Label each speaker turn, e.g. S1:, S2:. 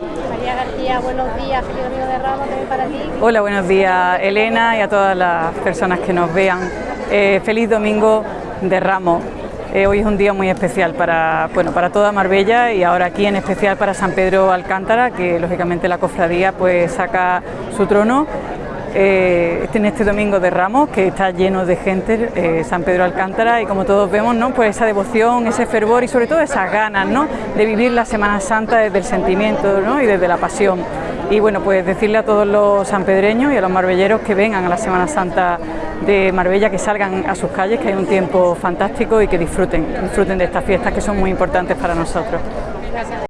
S1: María García, buenos días, feliz domingo de Ramos también para ti.
S2: Hola, buenos días Elena y a todas las personas que nos vean. Eh, feliz domingo de Ramos. Eh, hoy es un día muy especial para, bueno, para toda Marbella y ahora aquí en especial para San Pedro Alcántara, que lógicamente la cofradía pues saca su trono eh, en este domingo de Ramos, que está lleno de gente, eh, San Pedro Alcántara, y como todos vemos, ¿no? pues esa devoción, ese fervor y sobre todo esas ganas ¿no? de vivir la Semana Santa desde el sentimiento ¿no? y desde la pasión. Y bueno, pues decirle a todos los sanpedreños y a los marbelleros que vengan a la Semana Santa de Marbella, que salgan a sus calles, que hay un tiempo fantástico y que disfruten, disfruten de estas fiestas que son muy importantes para nosotros.